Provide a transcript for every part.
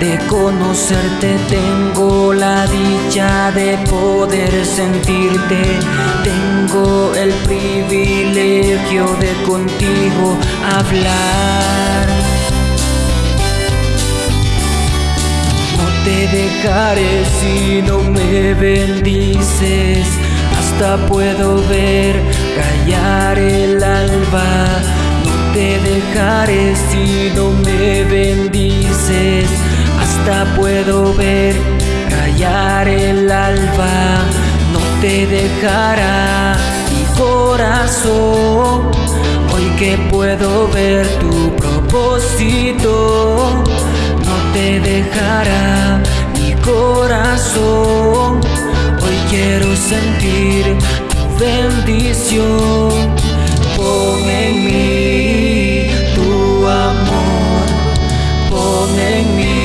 de conocerte, tengo la dicha de poder sentirte, tengo el privilegio de contigo hablar. No te dejaré si no me bendices, hasta puedo ver callar el alba. No te dejaré si no me bendices puedo ver rayar el alba, no te dejará mi corazón. Hoy que puedo ver tu propósito, no te dejará mi corazón. Hoy quiero sentir tu bendición. Pon en mí tu amor, pon en mí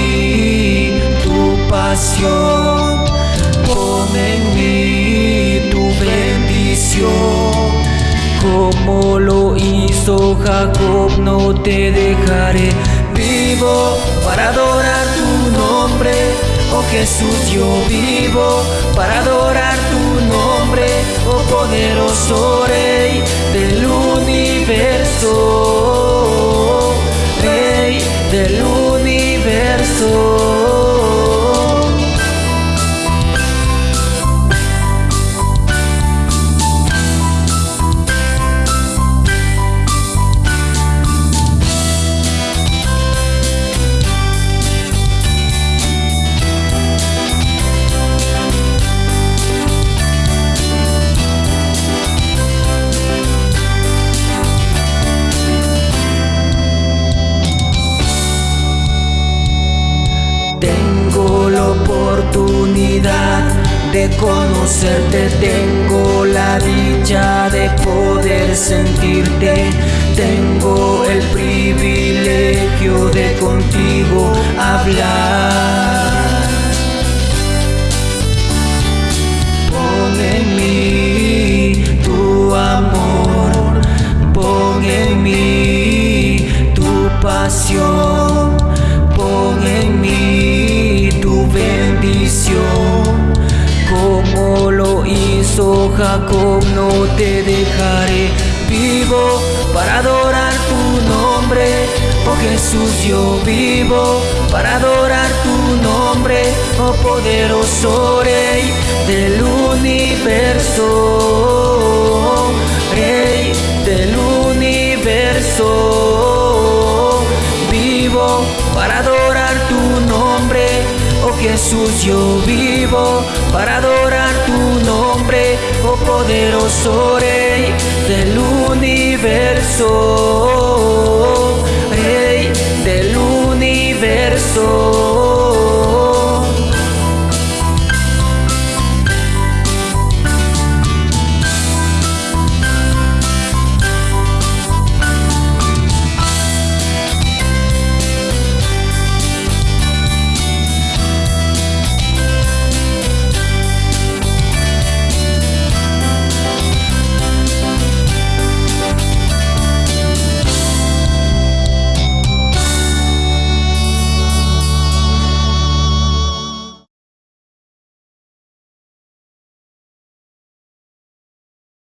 Pon en mí tu bendición. Como lo hizo Jacob, no te dejaré vivo para adorar tu nombre. Oh Jesús, yo vivo para adorar tu nombre. Oh poderoso Rey del universo. Rey del universo. Oportunidad de conocerte, tengo la dicha de poder sentirte, tengo el privilegio de contigo hablar. Jacob, no te dejaré vivo para adorar tu nombre. Oh Jesús, yo vivo para adorar tu nombre, oh poderoso Rey del universo, Rey del universo. Vivo para adorar tu nombre, oh Jesús, yo vivo para adorar oh poderoso Rey del universo.